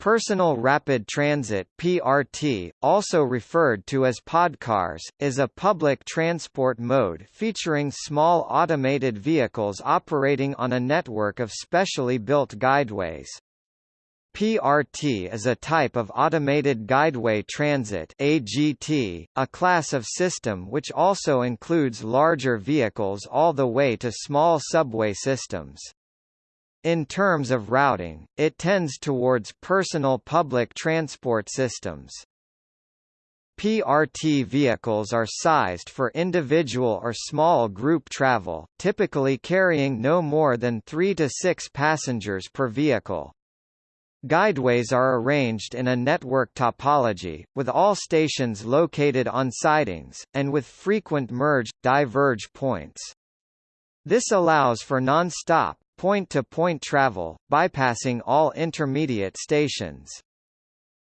Personal Rapid Transit (PRT), also referred to as podcars, is a public transport mode featuring small automated vehicles operating on a network of specially built guideways. PRT is a type of automated guideway transit AGT, a class of system which also includes larger vehicles all the way to small subway systems. In terms of routing, it tends towards personal public transport systems. PRT vehicles are sized for individual or small group travel, typically carrying no more than 3 to 6 passengers per vehicle. Guideways are arranged in a network topology, with all stations located on sidings, and with frequent merge-diverge points. This allows for non-stop, point-to-point travel, bypassing all intermediate stations.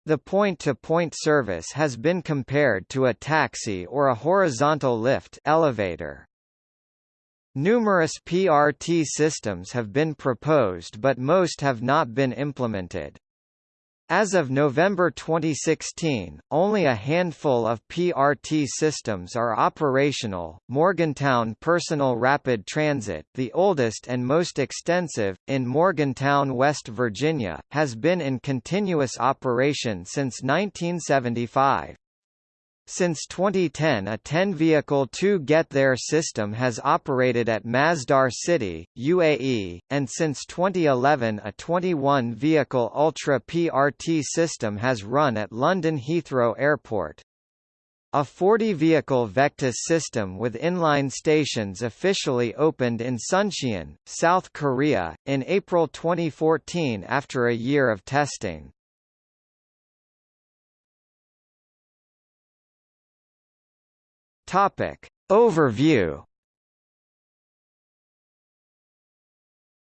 The point-to-point -point service has been compared to a taxi or a horizontal lift elevator. Numerous PRT systems have been proposed but most have not been implemented. As of November 2016, only a handful of PRT systems are operational. Morgantown Personal Rapid Transit, the oldest and most extensive, in Morgantown, West Virginia, has been in continuous operation since 1975. Since 2010 a 10-vehicle 2 Get There system has operated at Masdar City, UAE, and since 2011 a 21-vehicle Ultra PRT system has run at London Heathrow Airport. A 40-vehicle Vectus system with inline stations officially opened in Suncheon, South Korea, in April 2014 after a year of testing. Topic. Overview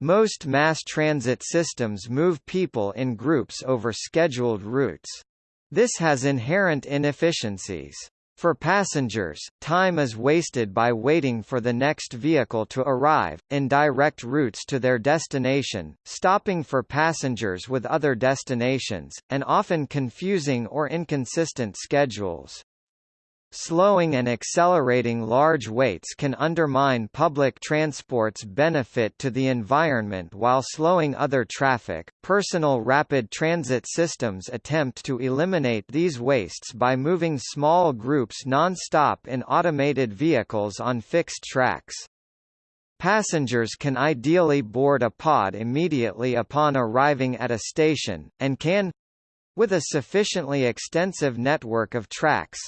Most mass transit systems move people in groups over scheduled routes. This has inherent inefficiencies. For passengers, time is wasted by waiting for the next vehicle to arrive, in direct routes to their destination, stopping for passengers with other destinations, and often confusing or inconsistent schedules. Slowing and accelerating large weights can undermine public transport's benefit to the environment while slowing other traffic. Personal rapid transit systems attempt to eliminate these wastes by moving small groups non-stop in automated vehicles on fixed tracks. Passengers can ideally board a pod immediately upon arriving at a station, and can with a sufficiently extensive network of tracks,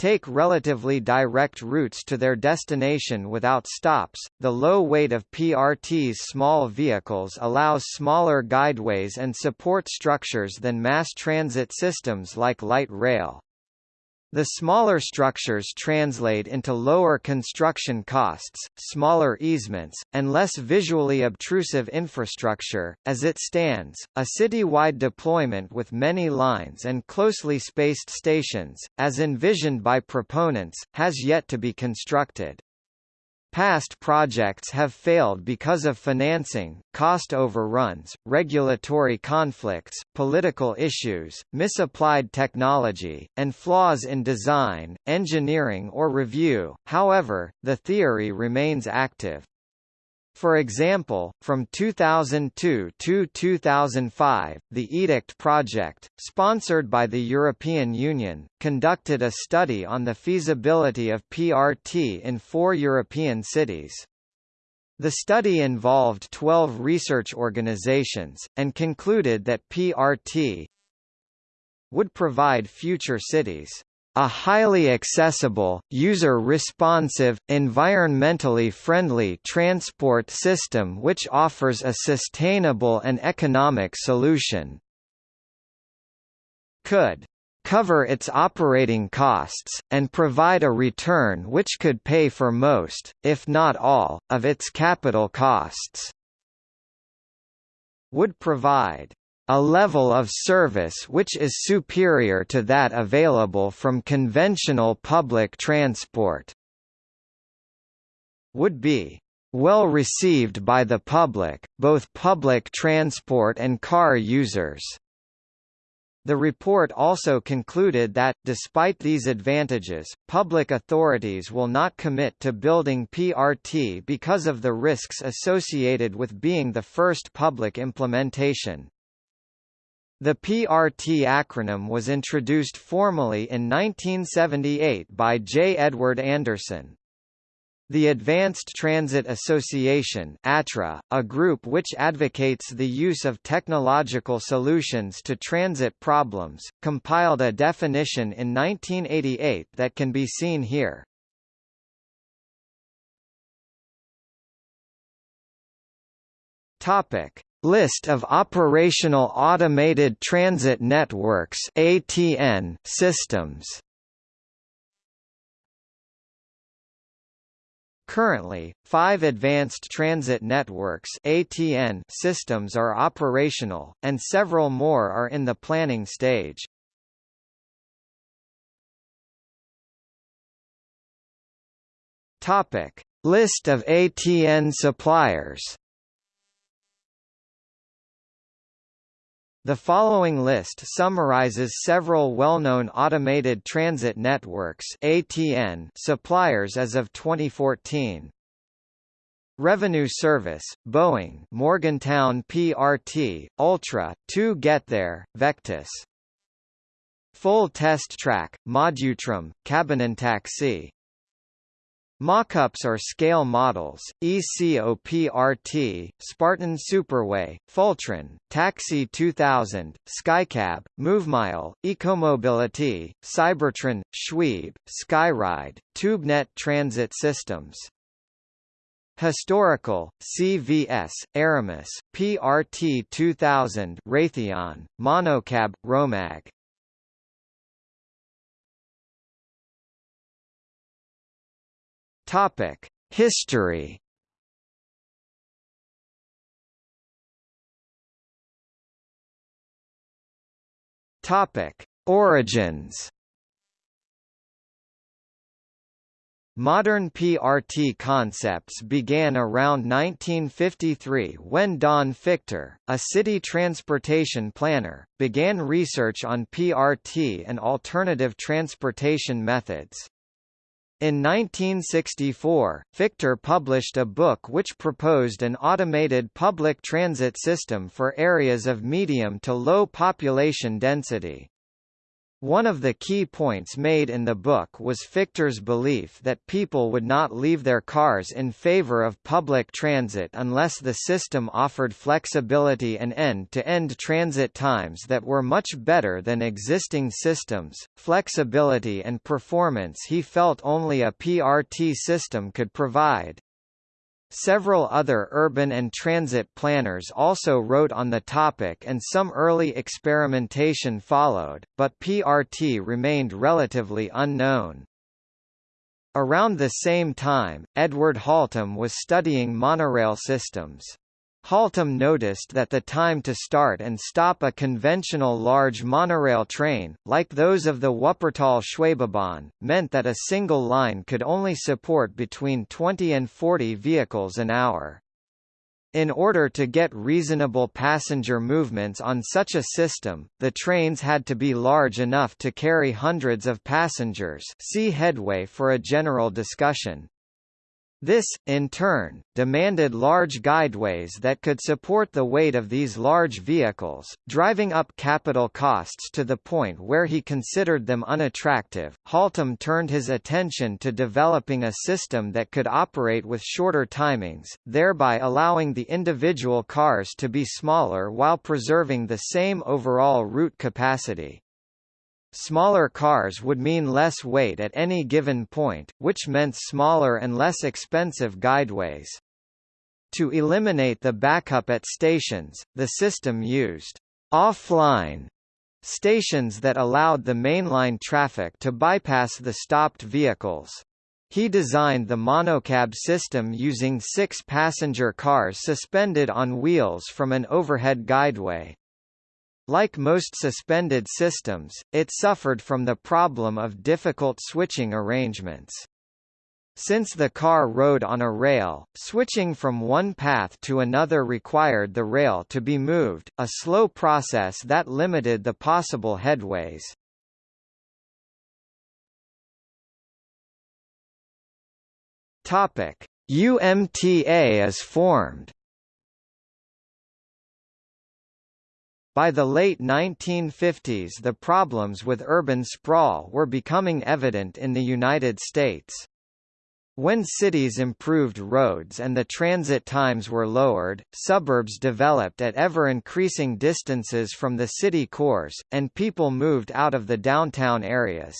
take relatively direct routes to their destination without stops. The low weight of PRT's small vehicles allows smaller guideways and support structures than mass transit systems like light rail. The smaller structures translate into lower construction costs, smaller easements, and less visually obtrusive infrastructure. As it stands, a city-wide deployment with many lines and closely spaced stations, as envisioned by proponents, has yet to be constructed. Past projects have failed because of financing, cost overruns, regulatory conflicts, political issues, misapplied technology, and flaws in design, engineering or review. However, the theory remains active. For example, from 2002 to 2005, the EDICT project, sponsored by the European Union, conducted a study on the feasibility of PRT in four European cities. The study involved 12 research organizations, and concluded that PRT would provide future cities a highly accessible, user-responsive, environmentally friendly transport system which offers a sustainable and economic solution. Could cover its operating costs, and provide a return which could pay for most, if not all, of its capital costs. Would provide a level of service which is superior to that available from conventional public transport. Would be well received by the public, both public transport and car users. The report also concluded that, despite these advantages, public authorities will not commit to building PRT because of the risks associated with being the first public implementation. The PRT acronym was introduced formally in 1978 by J. Edward Anderson. The Advanced Transit Association ATRA, a group which advocates the use of technological solutions to transit problems, compiled a definition in 1988 that can be seen here. Topic: List of operational automated transit networks (ATN) systems. Currently, five Advanced Transit Networks ATN systems are operational, and several more are in the planning stage. Topic. List of ATN suppliers The following list summarizes several well-known automated transit networks (ATN) suppliers as of 2014. Revenue Service, Boeing, Morgantown PRT, Ultra, 2 Get There, Vectus. Full Test Track, Modutram, Cabinentaxi. Mockups are scale models, ECOPRT, Spartan Superway, Fultron, Taxi 2000, Skycab, MoveMile, Ecomobility, Cybertran, Shweeb, Skyride, TubeNet Transit Systems. Historical, CVS, Aramis, PRT 2000 Raytheon, Monocab, Romag Topic: History. Topic: Origins. Modern PRT concepts began around 1953 when Don Fichter, a city transportation planner, began research on PRT and alternative transportation methods. In 1964, Fichter published a book which proposed an automated public transit system for areas of medium to low population density. One of the key points made in the book was Fichter's belief that people would not leave their cars in favor of public transit unless the system offered flexibility and end-to-end -end transit times that were much better than existing systems, flexibility and performance he felt only a PRT system could provide. Several other urban and transit planners also wrote on the topic and some early experimentation followed, but PRT remained relatively unknown. Around the same time, Edward Haltom was studying monorail systems. Haltom noticed that the time to start and stop a conventional large monorail train, like those of the Wuppertal-Schwebebahn, meant that a single line could only support between 20 and 40 vehicles an hour. In order to get reasonable passenger movements on such a system, the trains had to be large enough to carry hundreds of passengers see headway for a general discussion. This, in turn, demanded large guideways that could support the weight of these large vehicles, driving up capital costs to the point where he considered them unattractive. Haltom turned his attention to developing a system that could operate with shorter timings, thereby allowing the individual cars to be smaller while preserving the same overall route capacity. Smaller cars would mean less weight at any given point, which meant smaller and less expensive guideways. To eliminate the backup at stations, the system used offline stations that allowed the mainline traffic to bypass the stopped vehicles. He designed the monocab system using six passenger cars suspended on wheels from an overhead guideway. Like most suspended systems, it suffered from the problem of difficult switching arrangements. Since the car rode on a rail, switching from one path to another required the rail to be moved, a slow process that limited the possible headways. UMTA is formed. By the late 1950s the problems with urban sprawl were becoming evident in the United States. When cities improved roads and the transit times were lowered, suburbs developed at ever-increasing distances from the city cores, and people moved out of the downtown areas.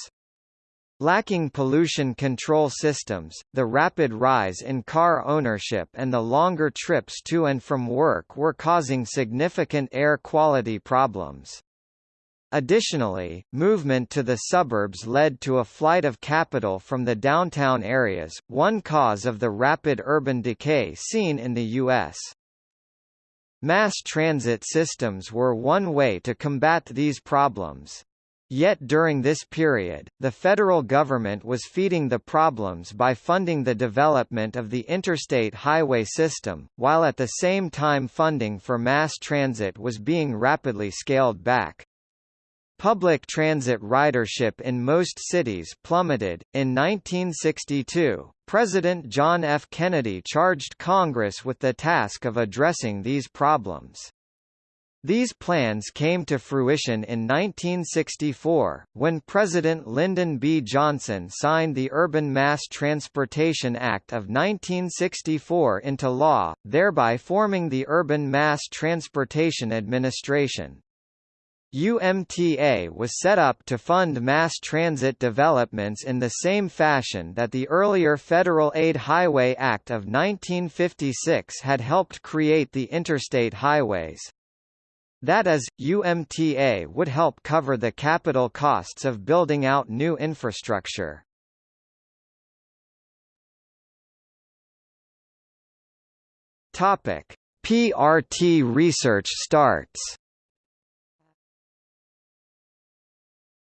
Lacking pollution control systems, the rapid rise in car ownership and the longer trips to and from work were causing significant air quality problems. Additionally, movement to the suburbs led to a flight of capital from the downtown areas, one cause of the rapid urban decay seen in the U.S. Mass transit systems were one way to combat these problems. Yet during this period, the federal government was feeding the problems by funding the development of the interstate highway system, while at the same time funding for mass transit was being rapidly scaled back. Public transit ridership in most cities plummeted. In 1962, President John F. Kennedy charged Congress with the task of addressing these problems. These plans came to fruition in 1964, when President Lyndon B. Johnson signed the Urban Mass Transportation Act of 1964 into law, thereby forming the Urban Mass Transportation Administration. UMTA was set up to fund mass transit developments in the same fashion that the earlier Federal Aid Highway Act of 1956 had helped create the interstate highways. That is, UMTA would help cover the capital costs of building out new infrastructure. Topic: PRT research starts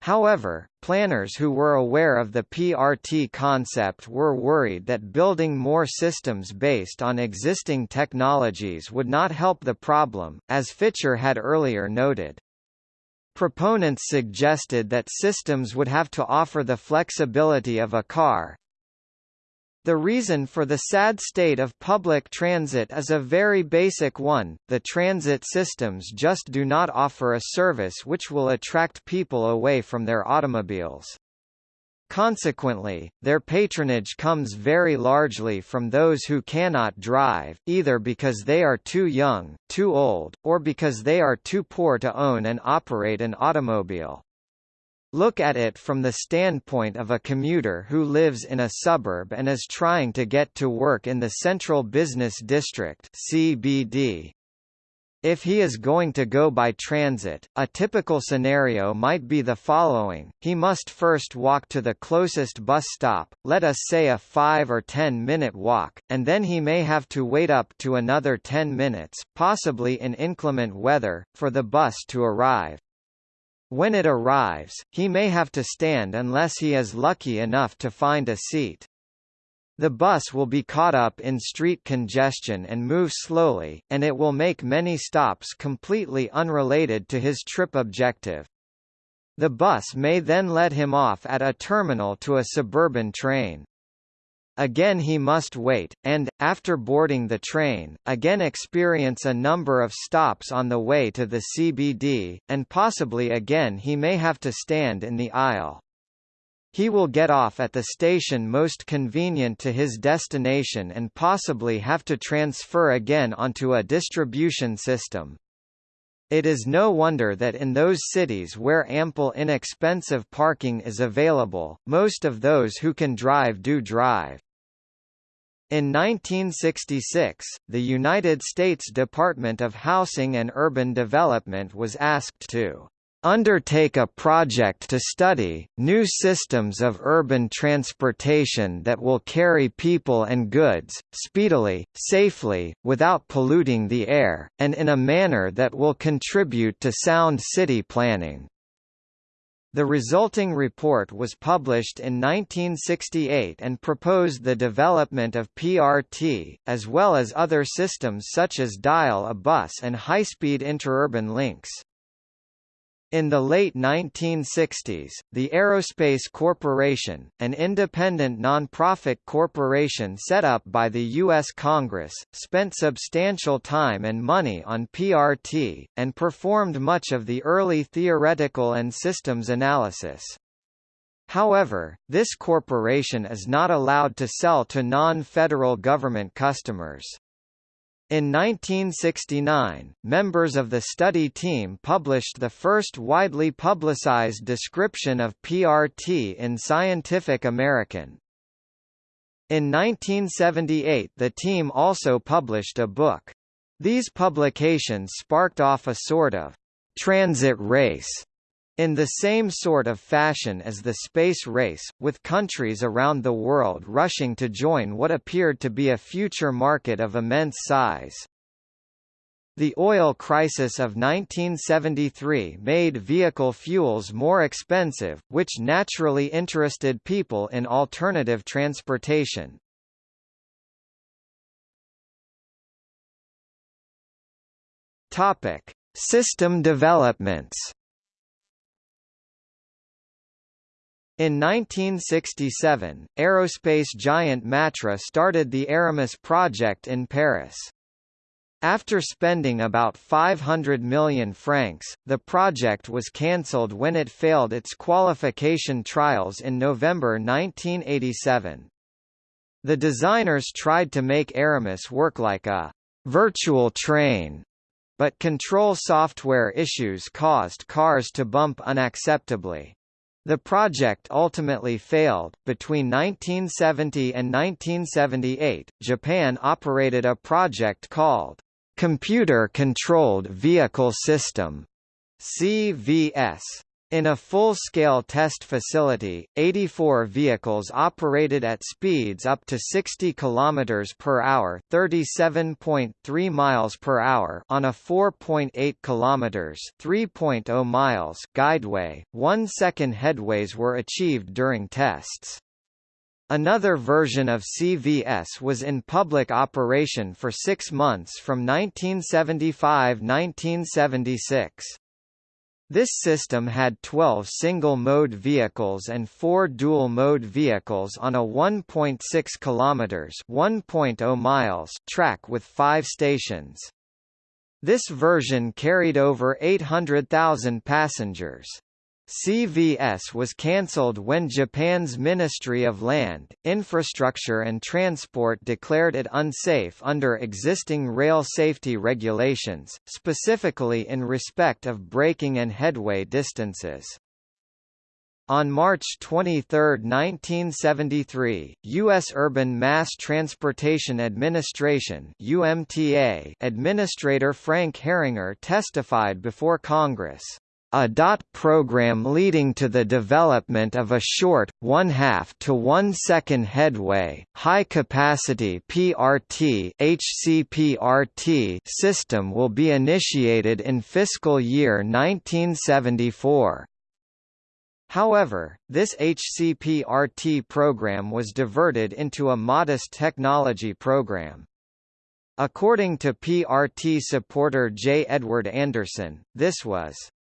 However, planners who were aware of the PRT concept were worried that building more systems based on existing technologies would not help the problem, as Fichter had earlier noted. Proponents suggested that systems would have to offer the flexibility of a car, the reason for the sad state of public transit is a very basic one, the transit systems just do not offer a service which will attract people away from their automobiles. Consequently, their patronage comes very largely from those who cannot drive, either because they are too young, too old, or because they are too poor to own and operate an automobile. Look at it from the standpoint of a commuter who lives in a suburb and is trying to get to work in the Central Business District CBD. If he is going to go by transit, a typical scenario might be the following, he must first walk to the closest bus stop, let us say a 5 or 10 minute walk, and then he may have to wait up to another 10 minutes, possibly in inclement weather, for the bus to arrive. When it arrives, he may have to stand unless he is lucky enough to find a seat. The bus will be caught up in street congestion and move slowly, and it will make many stops completely unrelated to his trip objective. The bus may then let him off at a terminal to a suburban train. Again he must wait, and, after boarding the train, again experience a number of stops on the way to the CBD, and possibly again he may have to stand in the aisle. He will get off at the station most convenient to his destination and possibly have to transfer again onto a distribution system. It is no wonder that in those cities where ample inexpensive parking is available, most of those who can drive do drive. In 1966, the United States Department of Housing and Urban Development was asked to undertake a project to study, new systems of urban transportation that will carry people and goods, speedily, safely, without polluting the air, and in a manner that will contribute to sound city planning. The resulting report was published in 1968 and proposed the development of PRT, as well as other systems such as dial-a-bus and high-speed interurban links. In the late 1960s, the Aerospace Corporation, an independent nonprofit corporation set up by the U.S. Congress, spent substantial time and money on PRT, and performed much of the early theoretical and systems analysis. However, this corporation is not allowed to sell to non-federal government customers. In 1969, members of the study team published the first widely publicized description of PRT in Scientific American. In 1978 the team also published a book. These publications sparked off a sort of transit race in the same sort of fashion as the space race, with countries around the world rushing to join what appeared to be a future market of immense size. The oil crisis of 1973 made vehicle fuels more expensive, which naturally interested people in alternative transportation. Topic: System developments. In 1967, aerospace giant Matra started the Aramis project in Paris. After spending about 500 million francs, the project was cancelled when it failed its qualification trials in November 1987. The designers tried to make Aramis work like a virtual train, but control software issues caused cars to bump unacceptably. The project ultimately failed. Between 1970 and 1978, Japan operated a project called Computer Controlled Vehicle System CVS. In a full-scale test facility, 84 vehicles operated at speeds up to 60 km per hour, 37.3 miles per hour on a 4.8 km, 3.0 miles guideway. 1 second headways were achieved during tests. Another version of CVS was in public operation for 6 months from 1975–1976. This system had 12 single-mode vehicles and 4 dual-mode vehicles on a 1.6 km (1.0 miles) track with 5 stations. This version carried over 800,000 passengers. CVS was cancelled when Japan's Ministry of Land, Infrastructure and Transport declared it unsafe under existing rail safety regulations, specifically in respect of braking and headway distances. On March 23, 1973, U.S. Urban Mass Transportation Administration UMTA Administrator Frank Herringer testified before Congress a DOT program leading to the development of a short, one-half to one-second headway, high-capacity PRT HCPRT system will be initiated in fiscal year 1974. However, this HCPRT program was diverted into a modest technology program. According to PRT supporter J. Edward Anderson, this was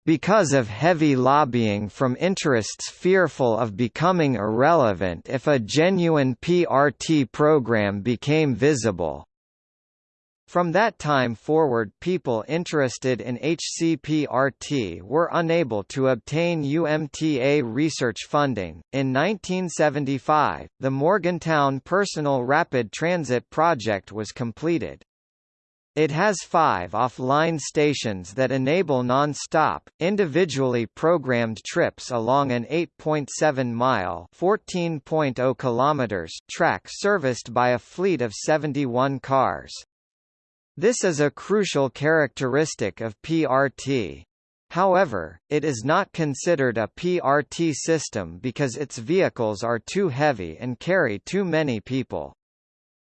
because of heavy lobbying from interests fearful of becoming irrelevant if a genuine PRT program became visible. From that time forward people interested in HCPRT were unable to obtain UMTA research funding. In 1975, the Morgantown Personal Rapid Transit project was completed. It has five off-line stations that enable non-stop, individually programmed trips along an 8.7-mile (14.0 kilometers) track serviced by a fleet of 71 cars. This is a crucial characteristic of PRT. However, it is not considered a PRT system because its vehicles are too heavy and carry too many people.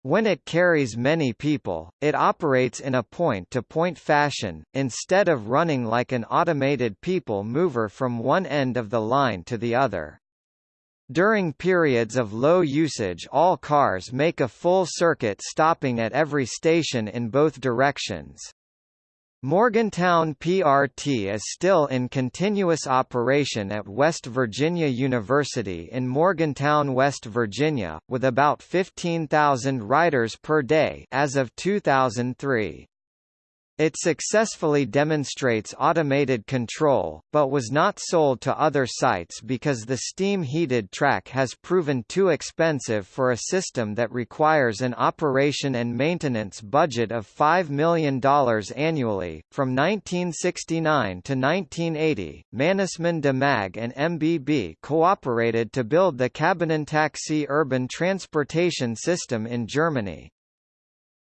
When it carries many people, it operates in a point-to-point -point fashion, instead of running like an automated people mover from one end of the line to the other. During periods of low usage all cars make a full circuit stopping at every station in both directions. Morgantown PRT is still in continuous operation at West Virginia University in Morgantown, West Virginia, with about 15,000 riders per day as of 2003. It successfully demonstrates automated control, but was not sold to other sites because the steam-heated track has proven too expensive for a system that requires an operation and maintenance budget of $5 million annually. From 1969 to 1980, Mannesmann Demag and MBB cooperated to build the Cabinentaxi urban transportation system in Germany.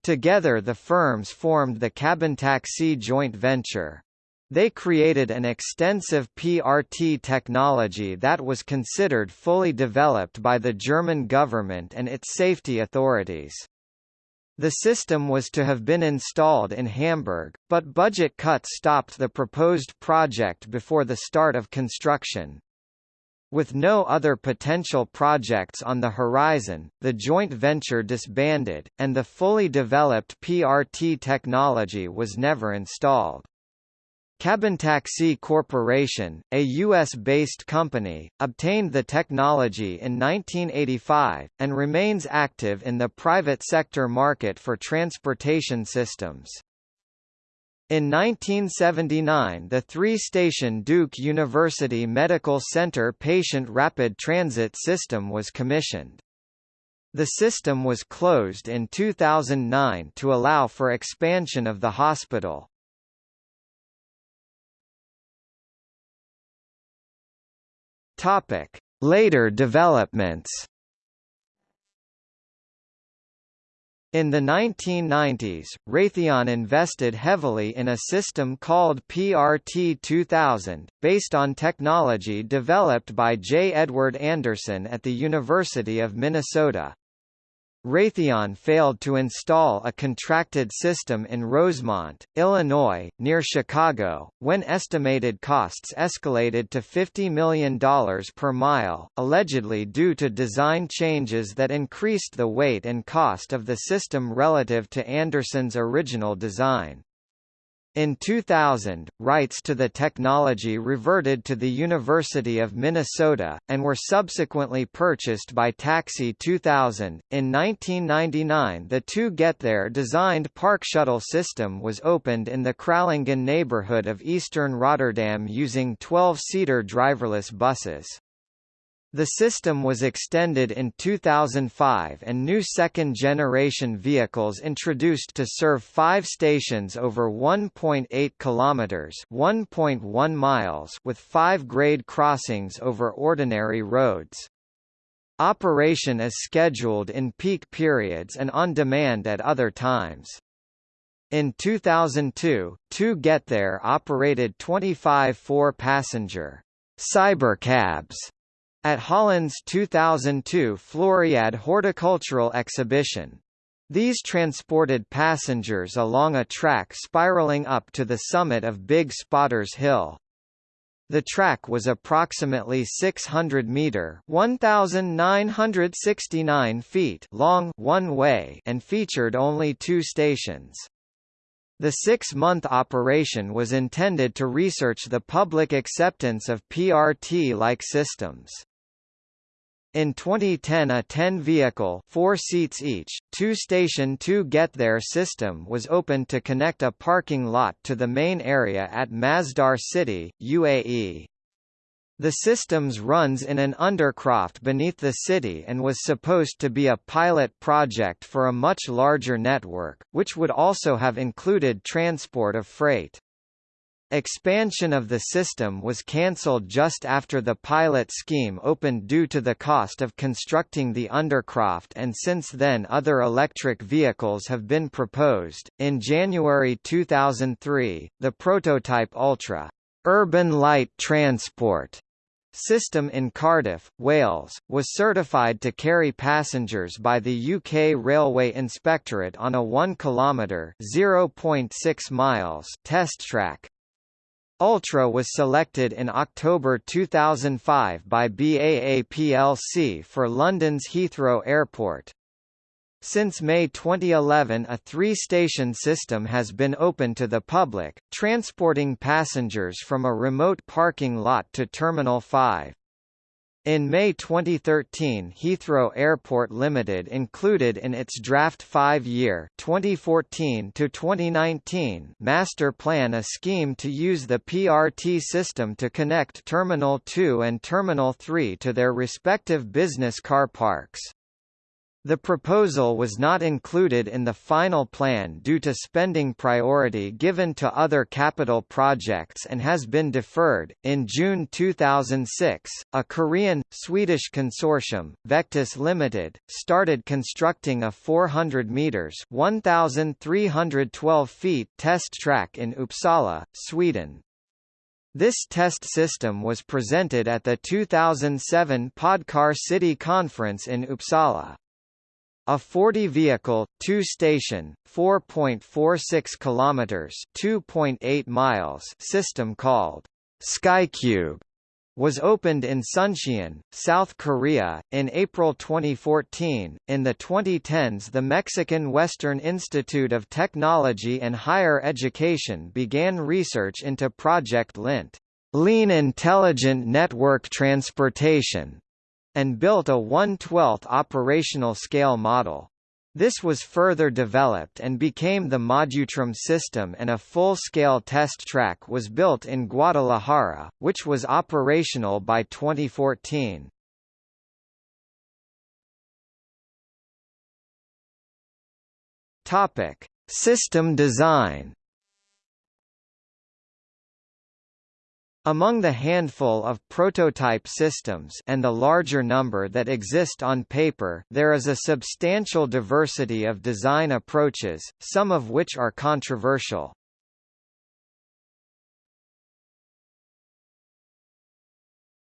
Together the firms formed the Cabintaxi joint venture. They created an extensive PRT technology that was considered fully developed by the German government and its safety authorities. The system was to have been installed in Hamburg, but budget cuts stopped the proposed project before the start of construction. With no other potential projects on the horizon, the joint venture disbanded, and the fully developed PRT technology was never installed. Cabintaxi Corporation, a U.S.-based company, obtained the technology in 1985, and remains active in the private sector market for transportation systems. In 1979 the three-station Duke University Medical Center Patient Rapid Transit System was commissioned. The system was closed in 2009 to allow for expansion of the hospital. Later developments In the 1990s, Raytheon invested heavily in a system called PRT 2000, based on technology developed by J. Edward Anderson at the University of Minnesota. Raytheon failed to install a contracted system in Rosemont, Illinois, near Chicago, when estimated costs escalated to $50 million per mile, allegedly due to design changes that increased the weight and cost of the system relative to Anderson's original design. In 2000, rights to the technology reverted to the University of Minnesota, and were subsequently purchased by Taxi 2000. In 1999, the 2 GetThere designed park shuttle system was opened in the Kralingen neighborhood of eastern Rotterdam using 12 seater driverless buses. The system was extended in 2005 and new second-generation vehicles introduced to serve five stations over 1.8 kilometers (1.1 miles) with five grade crossings over ordinary roads. Operation is scheduled in peak periods and on demand at other times. In 2002, Two Get There operated 25 four-passenger cybercabs at Holland's 2002 Floriade Horticultural Exhibition. These transported passengers along a track spiraling up to the summit of Big Spotters Hill. The track was approximately 600 meter (1969 feet) long one way and featured only two stations. The six-month operation was intended to research the public acceptance of PRT-like systems. In 2010 a 10-vehicle four seats each, two-station two-get-there system was opened to connect a parking lot to the main area at Masdar City, UAE. The systems runs in an undercroft beneath the city and was supposed to be a pilot project for a much larger network, which would also have included transport of freight. Expansion of the system was cancelled just after the pilot scheme opened due to the cost of constructing the undercroft and since then other electric vehicles have been proposed. In January 2003, the prototype Ultra Urban Light Transport system in Cardiff, Wales, was certified to carry passengers by the UK Railway Inspectorate on a 1 km (0.6 miles) test track. Ultra was selected in October 2005 by BAA plc for London's Heathrow Airport. Since May 2011 a three-station system has been open to the public, transporting passengers from a remote parking lot to Terminal 5. In May 2013 Heathrow Airport Limited included in its draft five-year master plan a scheme to use the PRT system to connect Terminal 2 and Terminal 3 to their respective business car parks. The proposal was not included in the final plan due to spending priority given to other capital projects and has been deferred. In June 2006, a Korean Swedish consortium, Vectus Limited, started constructing a 400 meters (1312 feet) test track in Uppsala, Sweden. This test system was presented at the 2007 Podcar City Conference in Uppsala. A 40-vehicle, two-station, 4.46 kilometers (2.8 miles) system called SkyCube was opened in Suncheon, South Korea, in April 2014. In the 2010s, the Mexican Western Institute of Technology and Higher Education began research into Project LINT, Lean Intelligent Network Transportation, and built a 1/12th operational scale model. This was further developed and became the Modutram system and a full-scale test track was built in Guadalajara, which was operational by 2014. Topic: System design Among the handful of prototype systems and the larger number that exist on paper there is a substantial diversity of design approaches, some of which are controversial.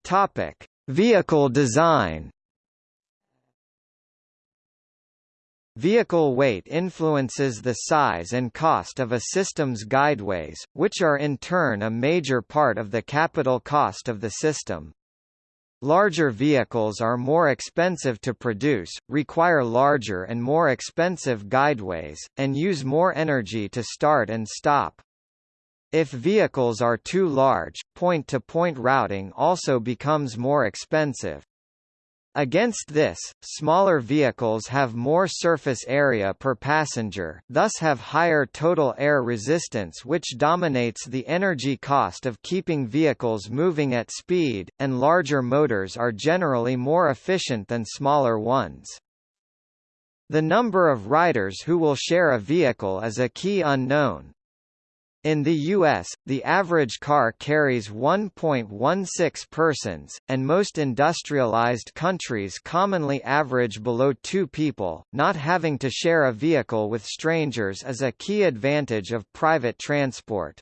Topic: Vehicle design Vehicle weight influences the size and cost of a system's guideways, which are in turn a major part of the capital cost of the system. Larger vehicles are more expensive to produce, require larger and more expensive guideways, and use more energy to start and stop. If vehicles are too large, point-to-point -point routing also becomes more expensive. Against this, smaller vehicles have more surface area per passenger, thus have higher total air resistance which dominates the energy cost of keeping vehicles moving at speed, and larger motors are generally more efficient than smaller ones. The number of riders who will share a vehicle is a key unknown, in the U.S., the average car carries 1.16 persons, and most industrialized countries commonly average below two people. Not having to share a vehicle with strangers is a key advantage of private transport.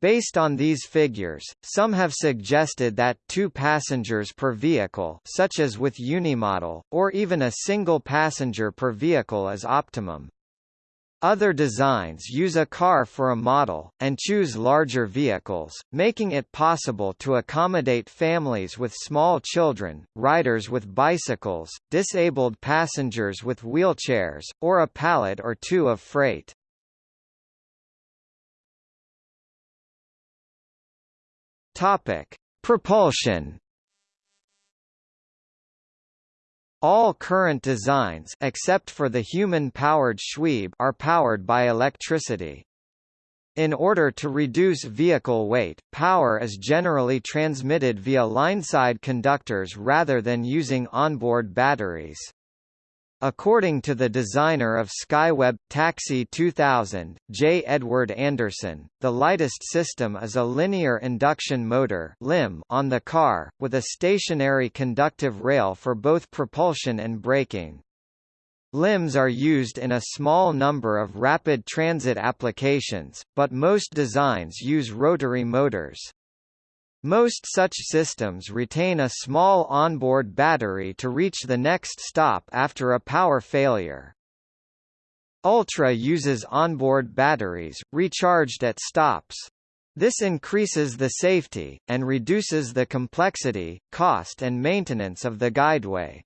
Based on these figures, some have suggested that two passengers per vehicle such as with Unimodal, or even a single passenger per vehicle is optimum. Other designs use a car for a model, and choose larger vehicles, making it possible to accommodate families with small children, riders with bicycles, disabled passengers with wheelchairs, or a pallet or two of freight. Propulsion All current designs except for the human-powered Shweeb are powered by electricity. In order to reduce vehicle weight, power is generally transmitted via lineside conductors rather than using onboard batteries. According to the designer of Skyweb Taxi 2000, J. Edward Anderson, the lightest system is a linear induction motor on the car, with a stationary conductive rail for both propulsion and braking. LIMs are used in a small number of rapid transit applications, but most designs use rotary motors. Most such systems retain a small onboard battery to reach the next stop after a power failure. Ultra uses onboard batteries, recharged at stops. This increases the safety, and reduces the complexity, cost and maintenance of the guideway.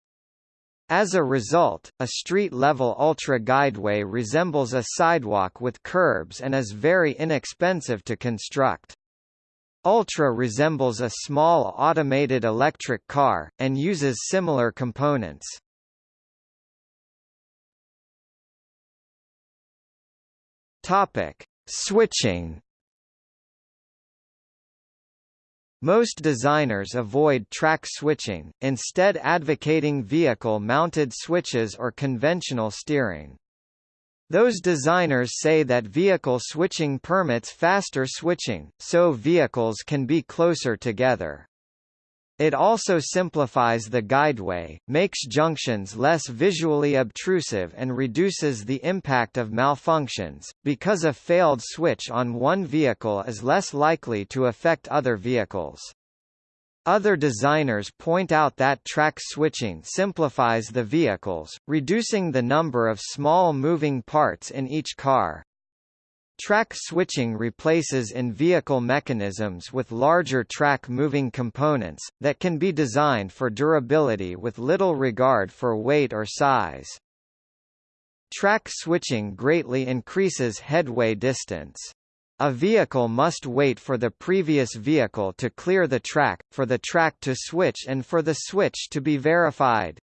As a result, a street-level Ultra guideway resembles a sidewalk with curbs and is very inexpensive to construct. Ultra resembles a small automated electric car, and uses similar components. Topic: Switching. Most designers avoid track switching, instead advocating vehicle-mounted switches or conventional steering. Those designers say that vehicle switching permits faster switching, so vehicles can be closer together. It also simplifies the guideway, makes junctions less visually obtrusive and reduces the impact of malfunctions, because a failed switch on one vehicle is less likely to affect other vehicles. Other designers point out that track switching simplifies the vehicles, reducing the number of small moving parts in each car. Track switching replaces in-vehicle mechanisms with larger track-moving components, that can be designed for durability with little regard for weight or size. Track switching greatly increases headway distance. A vehicle must wait for the previous vehicle to clear the track, for the track to switch and for the switch to be verified.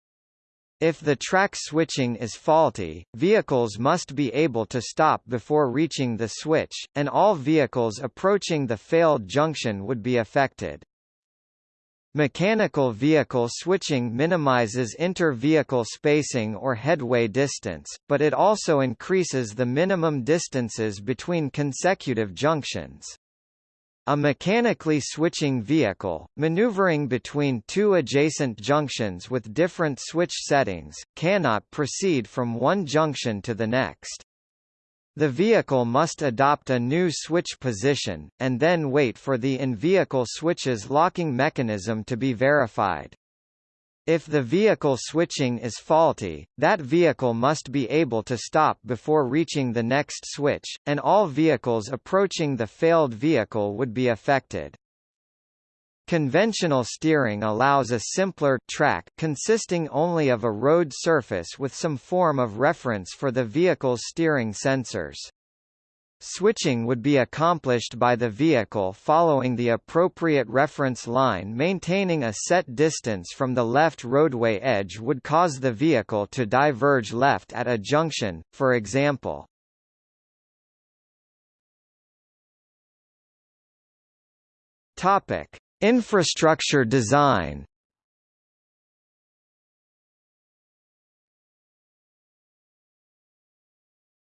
If the track switching is faulty, vehicles must be able to stop before reaching the switch, and all vehicles approaching the failed junction would be affected. Mechanical vehicle switching minimizes inter-vehicle spacing or headway distance, but it also increases the minimum distances between consecutive junctions. A mechanically switching vehicle, maneuvering between two adjacent junctions with different switch settings, cannot proceed from one junction to the next. The vehicle must adopt a new switch position, and then wait for the in-vehicle switch's locking mechanism to be verified. If the vehicle switching is faulty, that vehicle must be able to stop before reaching the next switch, and all vehicles approaching the failed vehicle would be affected. Conventional steering allows a simpler track consisting only of a road surface with some form of reference for the vehicle's steering sensors. Switching would be accomplished by the vehicle following the appropriate reference line maintaining a set distance from the left roadway edge would cause the vehicle to diverge left at a junction, for example. Topic: Infrastructure design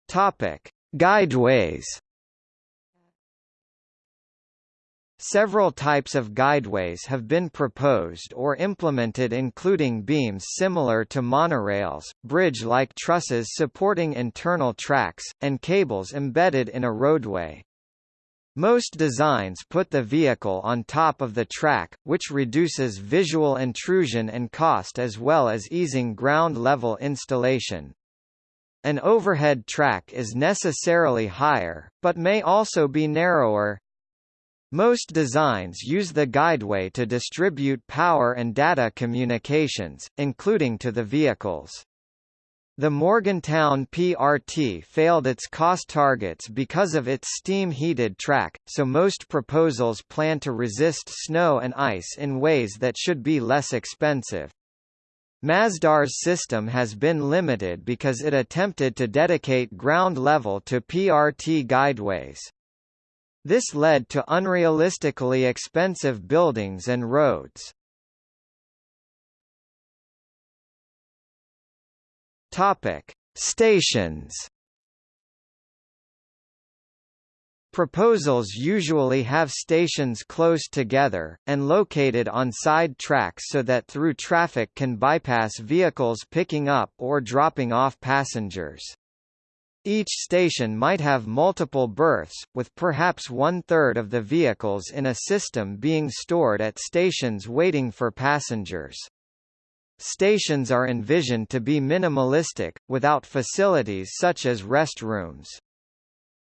Topic: Guideways. Several types of guideways have been proposed or implemented including beams similar to monorails, bridge-like trusses supporting internal tracks, and cables embedded in a roadway. Most designs put the vehicle on top of the track, which reduces visual intrusion and cost as well as easing ground-level installation. An overhead track is necessarily higher, but may also be narrower. Most designs use the guideway to distribute power and data communications, including to the vehicles. The Morgantown PRT failed its cost targets because of its steam-heated track, so most proposals plan to resist snow and ice in ways that should be less expensive. Masdar's system has been limited because it attempted to dedicate ground level to PRT guideways. This led to unrealistically expensive buildings and roads. Topic: Stations. Proposals usually have stations close together, and located on side tracks so that through traffic can bypass vehicles picking up or dropping off passengers. Each station might have multiple berths, with perhaps one-third of the vehicles in a system being stored at stations waiting for passengers. Stations are envisioned to be minimalistic, without facilities such as restrooms.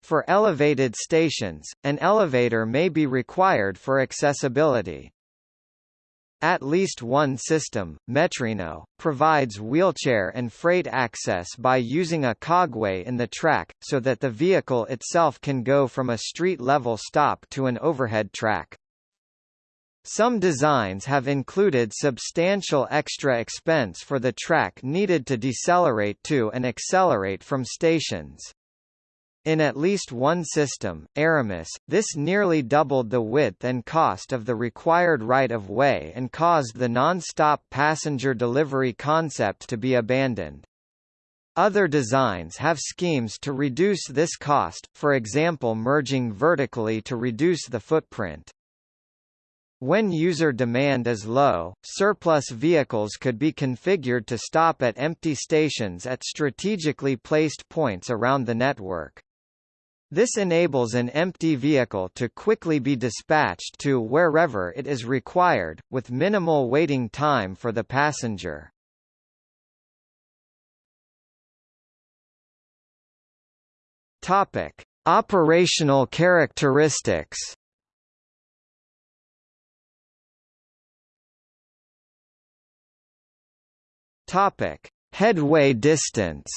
For elevated stations, an elevator may be required for accessibility. At least one system, Metrino, provides wheelchair and freight access by using a cogway in the track, so that the vehicle itself can go from a street-level stop to an overhead track. Some designs have included substantial extra expense for the track needed to decelerate to and accelerate from stations. In at least one system, Aramis, this nearly doubled the width and cost of the required right-of-way and caused the non-stop passenger delivery concept to be abandoned. Other designs have schemes to reduce this cost, for example merging vertically to reduce the footprint. When user demand is low, surplus vehicles could be configured to stop at empty stations at strategically placed points around the network. This enables an empty vehicle to quickly be dispatched to wherever it is required, with minimal waiting time for the passenger. Topic: Operational characteristics. Topic: Headway distance.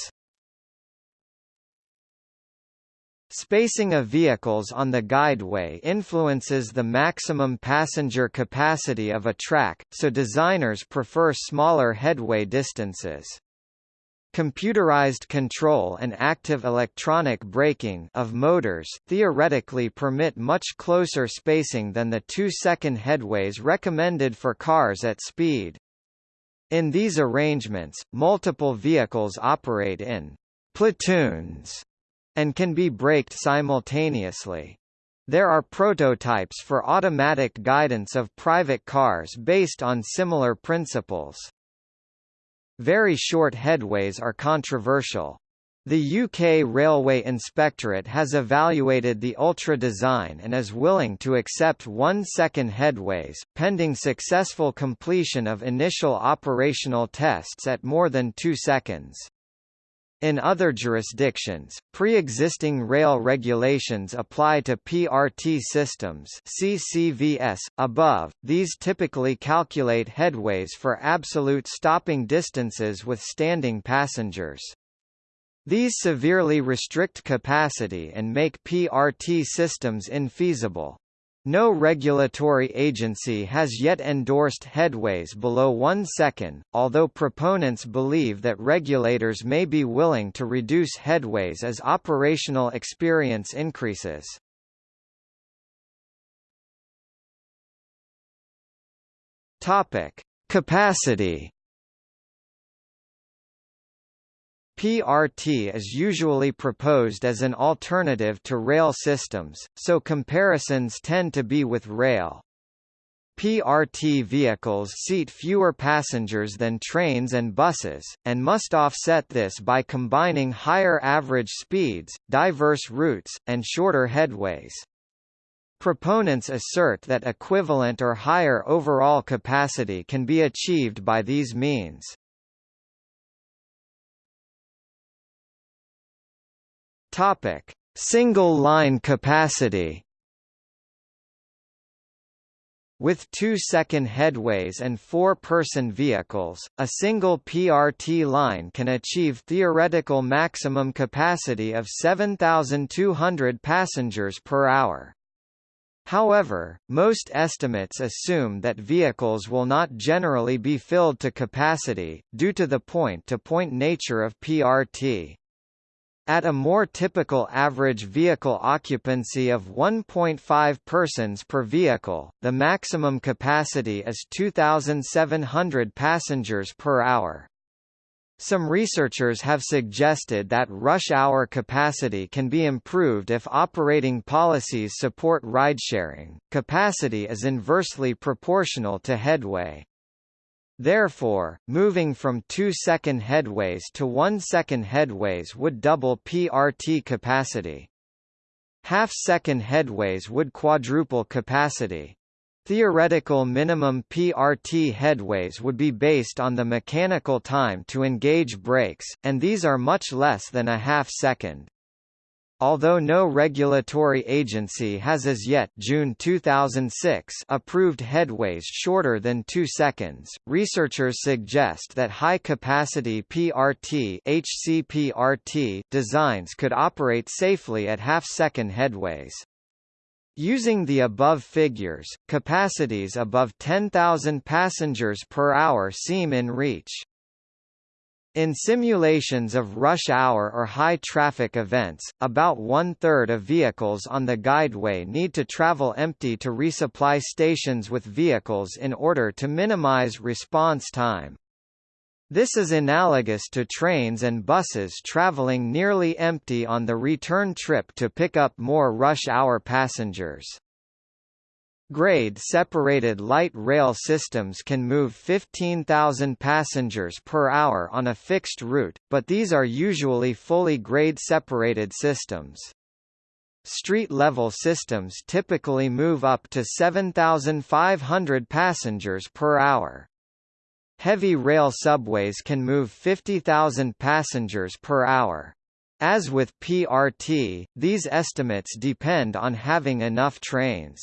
Spacing of vehicles on the guideway influences the maximum passenger capacity of a track, so designers prefer smaller headway distances. Computerized control and active electronic braking of motors theoretically permit much closer spacing than the two-second headways recommended for cars at speed. In these arrangements, multiple vehicles operate in platoons and can be braked simultaneously. There are prototypes for automatic guidance of private cars based on similar principles. Very short headways are controversial. The UK Railway Inspectorate has evaluated the Ultra design and is willing to accept one-second headways, pending successful completion of initial operational tests at more than two seconds. In other jurisdictions, pre-existing rail regulations apply to PRT systems CCVS. .Above, these typically calculate headways for absolute stopping distances with standing passengers. These severely restrict capacity and make PRT systems infeasible. No regulatory agency has yet endorsed headways below one second, although proponents believe that regulators may be willing to reduce headways as operational experience increases. Topic: Capacity PRT is usually proposed as an alternative to rail systems, so comparisons tend to be with rail. PRT vehicles seat fewer passengers than trains and buses, and must offset this by combining higher average speeds, diverse routes, and shorter headways. Proponents assert that equivalent or higher overall capacity can be achieved by these means. Topic: Single line capacity. With two-second headways and four-person vehicles, a single PRT line can achieve theoretical maximum capacity of 7,200 passengers per hour. However, most estimates assume that vehicles will not generally be filled to capacity, due to the point-to-point -point nature of PRT. At a more typical average vehicle occupancy of 1.5 persons per vehicle, the maximum capacity is 2,700 passengers per hour. Some researchers have suggested that rush hour capacity can be improved if operating policies support ridesharing. Capacity is inversely proportional to headway. Therefore, moving from 2-second headways to 1-second headways would double PRT capacity. Half-second headways would quadruple capacity. Theoretical minimum PRT headways would be based on the mechanical time to engage brakes, and these are much less than a half second. Although no regulatory agency has as yet June 2006 approved headways shorter than 2 seconds, researchers suggest that high-capacity PRT HCPRT designs could operate safely at half-second headways. Using the above figures, capacities above 10,000 passengers per hour seem in reach. In simulations of rush hour or high traffic events, about one-third of vehicles on the guideway need to travel empty to resupply stations with vehicles in order to minimize response time. This is analogous to trains and buses traveling nearly empty on the return trip to pick up more rush hour passengers. Grade-separated light rail systems can move 15,000 passengers per hour on a fixed route, but these are usually fully grade-separated systems. Street-level systems typically move up to 7,500 passengers per hour. Heavy rail subways can move 50,000 passengers per hour. As with PRT, these estimates depend on having enough trains.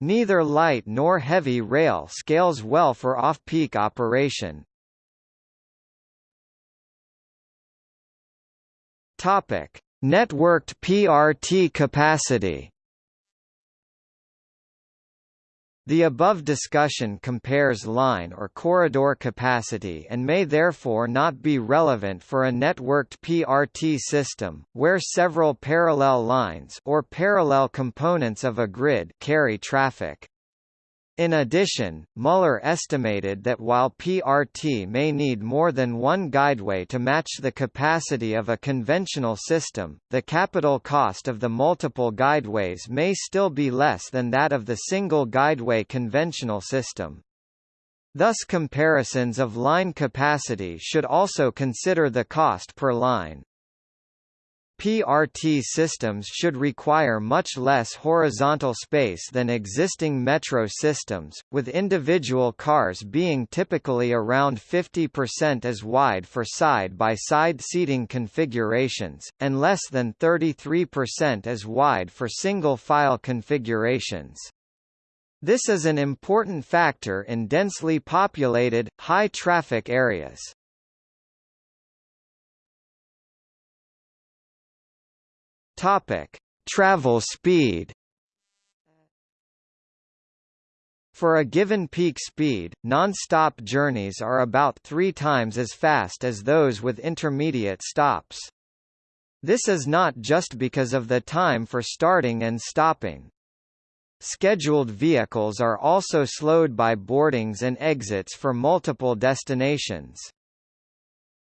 Neither light nor heavy rail scales well for off-peak operation. Topic: Networked PRT capacity. The above discussion compares line or corridor capacity and may therefore not be relevant for a networked PRT system, where several parallel lines or parallel components of a grid carry traffic. In addition, Muller estimated that while PRT may need more than one guideway to match the capacity of a conventional system, the capital cost of the multiple guideways may still be less than that of the single guideway conventional system. Thus comparisons of line capacity should also consider the cost per line. PRT systems should require much less horizontal space than existing metro systems, with individual cars being typically around 50% as wide for side-by-side -side seating configurations, and less than 33% as wide for single-file configurations. This is an important factor in densely populated, high-traffic areas. Topic: Travel speed. For a given peak speed, non-stop journeys are about three times as fast as those with intermediate stops. This is not just because of the time for starting and stopping. Scheduled vehicles are also slowed by boardings and exits for multiple destinations.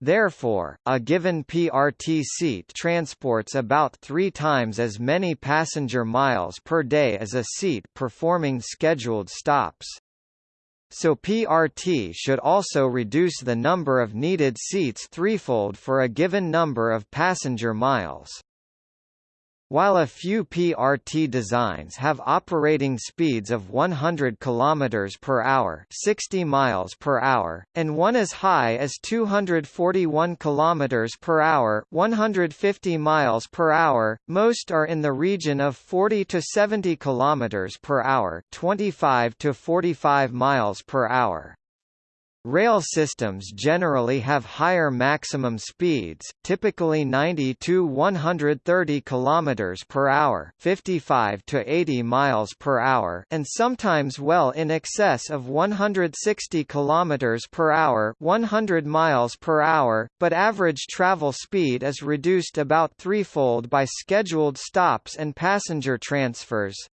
Therefore, a given PRT seat transports about three times as many passenger miles per day as a seat performing scheduled stops. So PRT should also reduce the number of needed seats threefold for a given number of passenger miles. While a few PRT designs have operating speeds of 100 km per hour, 60 miles per hour, and one as high as 241 km per hour, 150 miles per hour, most are in the region of 40 to 70 km per hour, 25 to 45 miles per hour. Rail systems generally have higher maximum speeds, typically 90 to 130 km per hour, 55 to 80 miles per hour, and sometimes well in excess of 160 km per hour, 100 miles per hour, but average travel speed is reduced about threefold by scheduled stops and passenger transfers.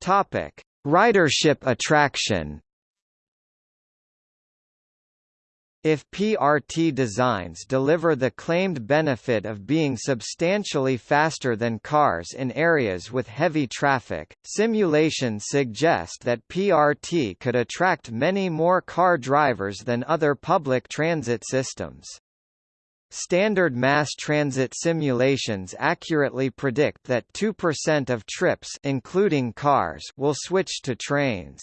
Topic: Ridership attraction. If PRT designs deliver the claimed benefit of being substantially faster than cars in areas with heavy traffic, simulations suggest that PRT could attract many more car drivers than other public transit systems. Standard mass transit simulations accurately predict that 2% of trips including cars will switch to trains.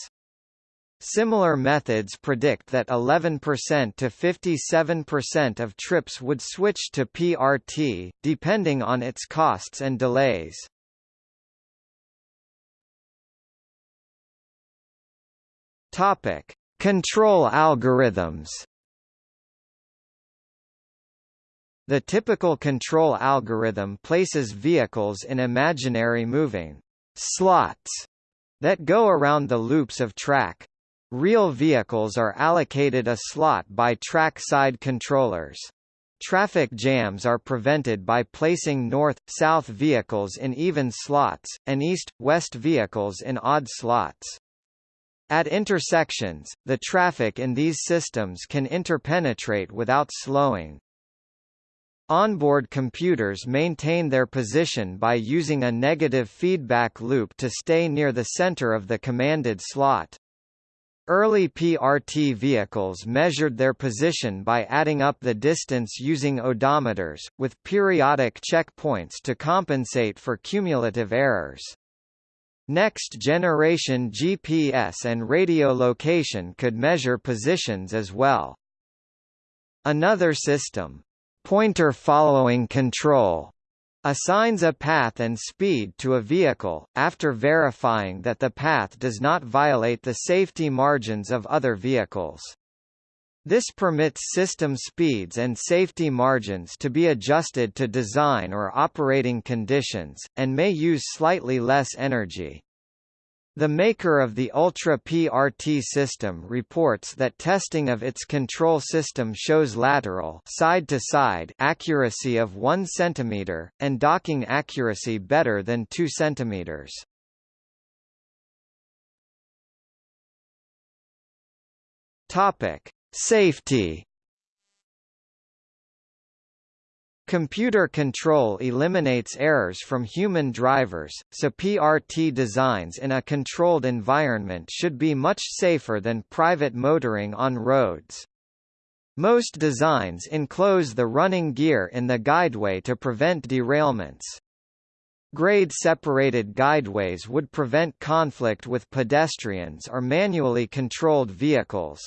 Similar methods predict that 11% to 57% of trips would switch to PRT, depending on its costs and delays. Topic: Control algorithms. The typical control algorithm places vehicles in imaginary moving slots that go around the loops of track. Real vehicles are allocated a slot by track-side controllers. Traffic jams are prevented by placing north-south vehicles in even slots, and east-west vehicles in odd slots. At intersections, the traffic in these systems can interpenetrate without slowing. Onboard computers maintain their position by using a negative feedback loop to stay near the center of the commanded slot. Early PRT vehicles measured their position by adding up the distance using odometers, with periodic checkpoints to compensate for cumulative errors. Next-generation GPS and radio location could measure positions as well. Another system, pointer following control, assigns a path and speed to a vehicle, after verifying that the path does not violate the safety margins of other vehicles. This permits system speeds and safety margins to be adjusted to design or operating conditions, and may use slightly less energy. The maker of the Ultra PRT system reports that testing of its control system shows lateral side to side accuracy of 1 cm, and docking accuracy better than 2 cm. Safety Computer control eliminates errors from human drivers, so PRT designs in a controlled environment should be much safer than private motoring on roads. Most designs enclose the running gear in the guideway to prevent derailments. Grade-separated guideways would prevent conflict with pedestrians or manually controlled vehicles.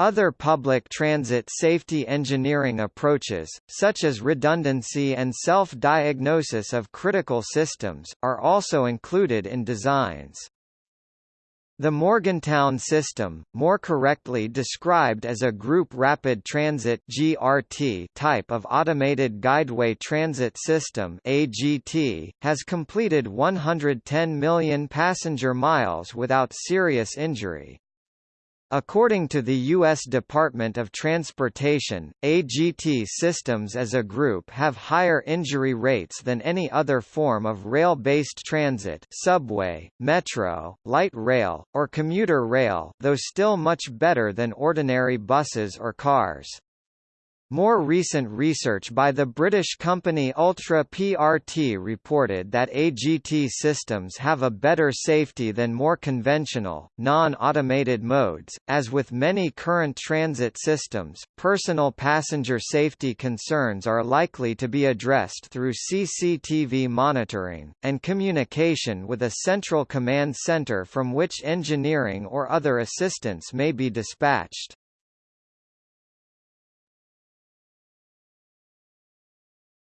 Other public transit safety engineering approaches, such as redundancy and self-diagnosis of critical systems, are also included in designs. The Morgantown system, more correctly described as a Group Rapid Transit (GRT) type of automated guideway transit system (AGT), has completed 110 million passenger miles without serious injury. According to the U.S. Department of Transportation, AGT systems as a group have higher injury rates than any other form of rail-based transit subway, metro, light rail, or commuter rail though still much better than ordinary buses or cars. More recent research by the British company Ultra PRT reported that AGT systems have a better safety than more conventional, non-automated modes. As with many current transit systems, personal passenger safety concerns are likely to be addressed through CCTV monitoring, and communication with a central command center from which engineering or other assistance may be dispatched.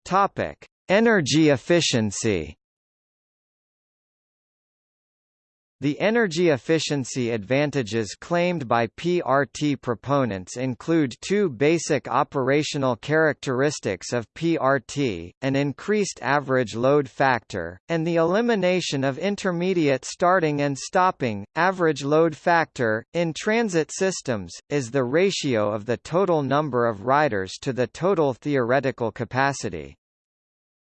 Topic: Energy efficiency. The energy efficiency advantages claimed by PRT proponents include two basic operational characteristics of PRT, an increased average load factor, and the elimination of intermediate starting and stopping. Average load factor, in transit systems, is the ratio of the total number of riders to the total theoretical capacity.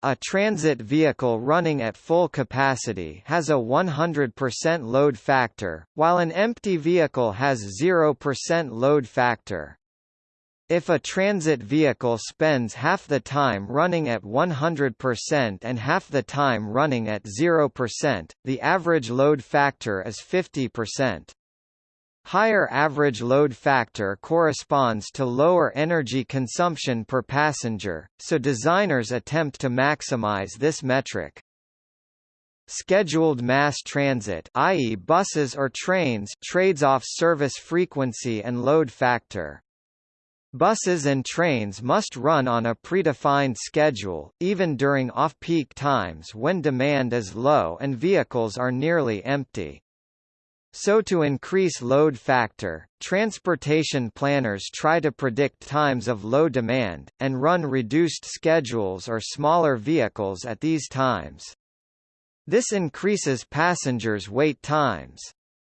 A transit vehicle running at full capacity has a 100% load factor, while an empty vehicle has 0% load factor. If a transit vehicle spends half the time running at 100% and half the time running at 0%, the average load factor is 50%. Higher average load factor corresponds to lower energy consumption per passenger, so designers attempt to maximize this metric. Scheduled mass transit i.e. buses or trains trades off service frequency and load factor. Buses and trains must run on a predefined schedule, even during off-peak times when demand is low and vehicles are nearly empty. So to increase load factor, transportation planners try to predict times of low demand, and run reduced schedules or smaller vehicles at these times. This increases passengers' wait times.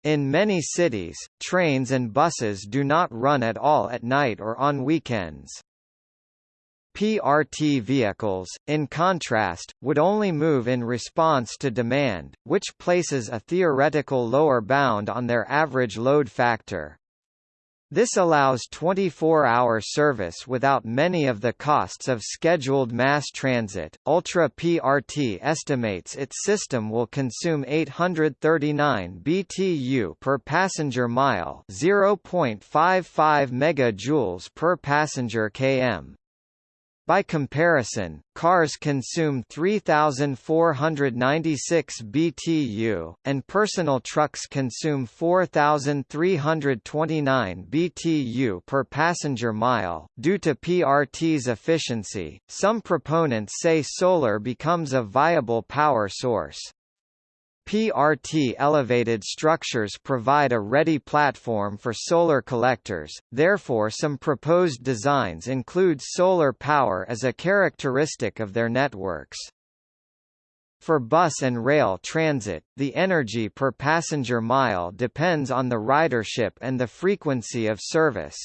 In many cities, trains and buses do not run at all at night or on weekends. PRT vehicles, in contrast, would only move in response to demand, which places a theoretical lower bound on their average load factor. This allows 24-hour service without many of the costs of scheduled mass transit. Ultra PRT estimates its system will consume 839 BTU per passenger mile, 0.55 megajoules per passenger km. By comparison, cars consume 3,496 BTU, and personal trucks consume 4,329 BTU per passenger mile. Due to PRT's efficiency, some proponents say solar becomes a viable power source. PRT elevated structures provide a ready platform for solar collectors, therefore some proposed designs include solar power as a characteristic of their networks. For bus and rail transit, the energy per passenger mile depends on the ridership and the frequency of service.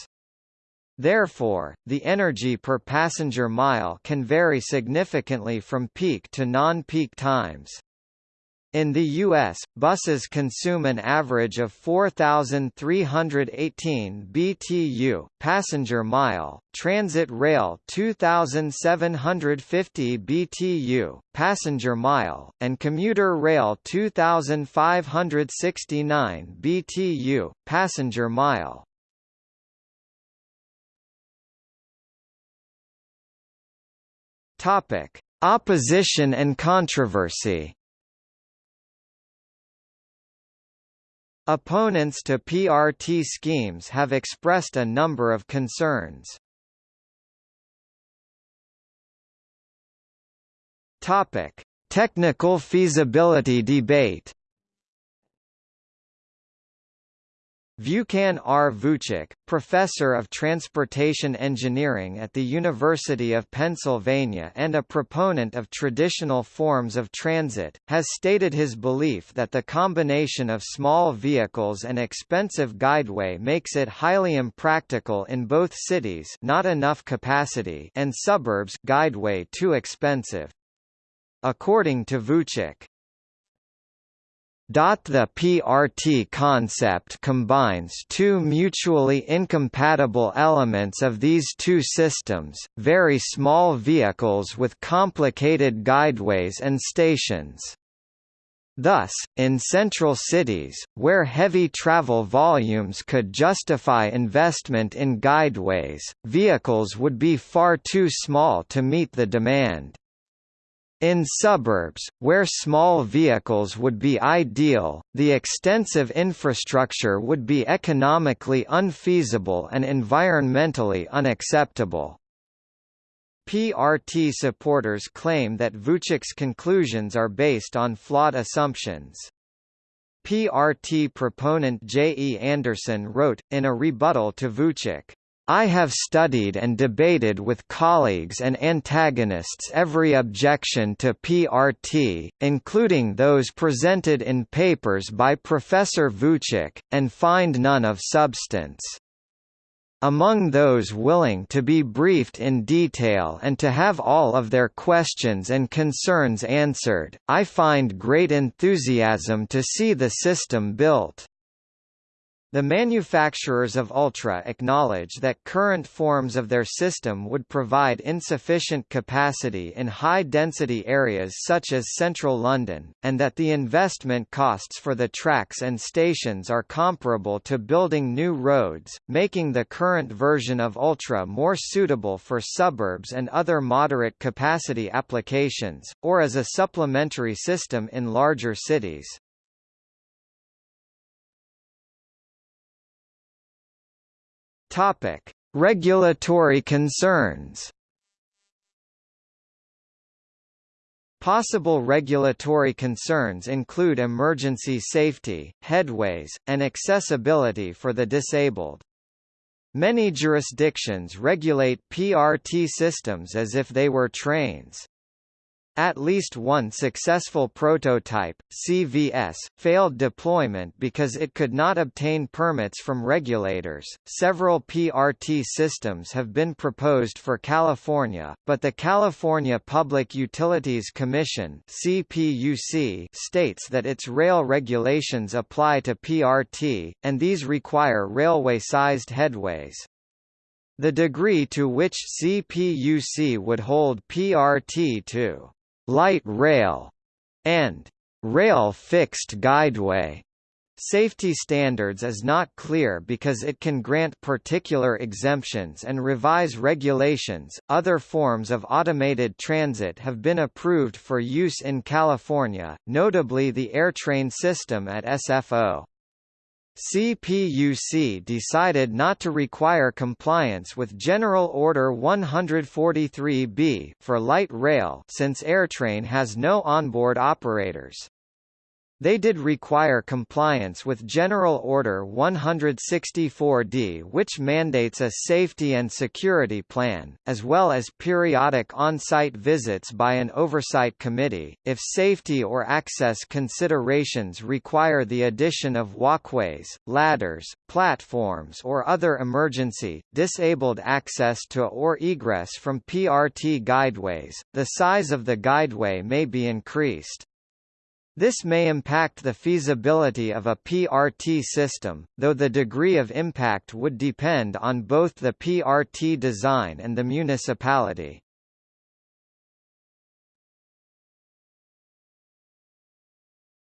Therefore, the energy per passenger mile can vary significantly from peak to non-peak times. In the U.S., buses consume an average of 4,318 BTU passenger mile, transit rail 2,750 BTU passenger mile, and commuter rail 2,569 BTU passenger mile. Opposition and controversy. Opponents to PRT schemes have expressed a number of concerns. Topic: Technical feasibility debate Vukan R. Vuchic, professor of transportation engineering at the University of Pennsylvania and a proponent of traditional forms of transit, has stated his belief that the combination of small vehicles and expensive guideway makes it highly impractical in both cities not enough capacity and suburbs guideway too expensive. According to Vucek, the PRT concept combines two mutually incompatible elements of these two systems, very small vehicles with complicated guideways and stations. Thus, in central cities, where heavy travel volumes could justify investment in guideways, vehicles would be far too small to meet the demand. In suburbs, where small vehicles would be ideal, the extensive infrastructure would be economically unfeasible and environmentally unacceptable. PRT supporters claim that Vuchic's conclusions are based on flawed assumptions. PRT proponent J. E. Anderson wrote, in a rebuttal to Vuchic, I have studied and debated with colleagues and antagonists every objection to PRT, including those presented in papers by Professor Vuchic, and find none of substance. Among those willing to be briefed in detail and to have all of their questions and concerns answered, I find great enthusiasm to see the system built. The manufacturers of Ultra acknowledge that current forms of their system would provide insufficient capacity in high-density areas such as central London, and that the investment costs for the tracks and stations are comparable to building new roads, making the current version of Ultra more suitable for suburbs and other moderate capacity applications, or as a supplementary system in larger cities. Topic: Regulatory concerns. Possible regulatory concerns include emergency safety, headways, and accessibility for the disabled. Many jurisdictions regulate PRT systems as if they were trains. At least one successful prototype, CVS, failed deployment because it could not obtain permits from regulators. Several PRT systems have been proposed for California, but the California Public Utilities Commission (CPUC) states that its rail regulations apply to PRT, and these require railway-sized headways. The degree to which CPUC would hold PRT to light rail, and rail fixed guideway. Safety standards is not clear because it can grant particular exemptions and revise regulations. Other forms of automated transit have been approved for use in California, notably the AirTrain system at SFO. CPUC decided not to require compliance with General Order 143B for light rail since AirTrain has no onboard operators. They did require compliance with General Order 164D which mandates a safety and security plan, as well as periodic on-site visits by an oversight committee, if safety or access considerations require the addition of walkways, ladders, platforms or other emergency, disabled access to or egress from PRT guideways, the size of the guideway may be increased. This may impact the feasibility of a PRT system, though the degree of impact would depend on both the PRT design and the municipality.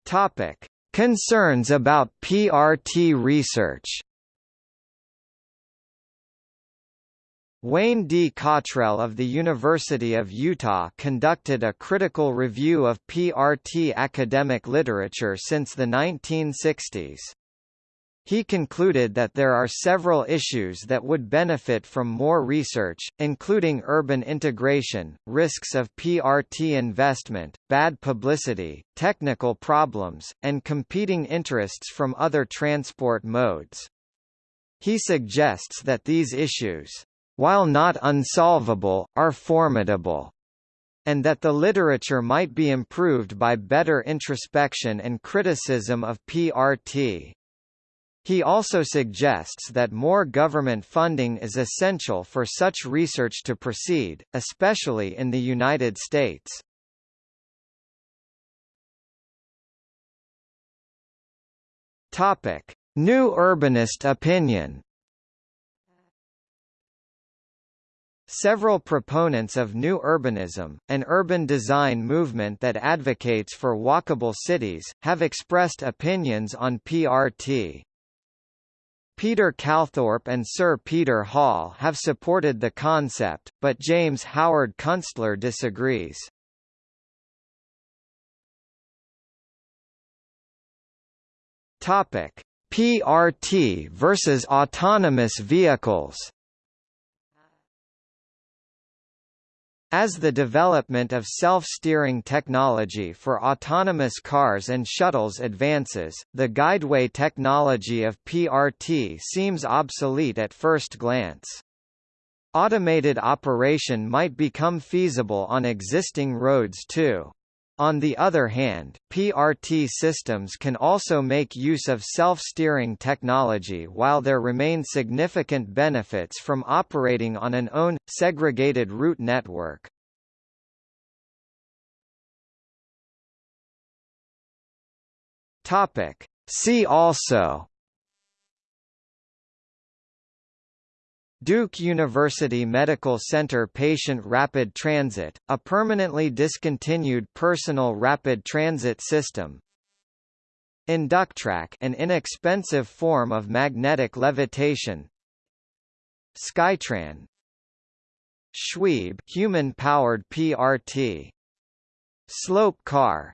Topic: Concerns about PRT research Wayne D. Cottrell of the University of Utah conducted a critical review of PRT academic literature since the 1960s. He concluded that there are several issues that would benefit from more research, including urban integration, risks of PRT investment, bad publicity, technical problems, and competing interests from other transport modes. He suggests that these issues while not unsolvable, are formidable, and that the literature might be improved by better introspection and criticism of PRT. He also suggests that more government funding is essential for such research to proceed, especially in the United States. Topic: New urbanist opinion Several proponents of New Urbanism, an urban design movement that advocates for walkable cities, have expressed opinions on PRT. Peter Calthorpe and Sir Peter Hall have supported the concept, but James Howard Kunstler disagrees. PRT versus autonomous vehicles. As the development of self-steering technology for autonomous cars and shuttles advances, the guideway technology of PRT seems obsolete at first glance. Automated operation might become feasible on existing roads too. On the other hand, PRT systems can also make use of self-steering technology while there remain significant benefits from operating on an own, segregated route network. See also Duke University Medical Center Patient Rapid Transit, a permanently discontinued personal rapid transit system. Inductrack an inexpensive form of magnetic levitation. Skytran Shweeb human-powered PRT. Slope car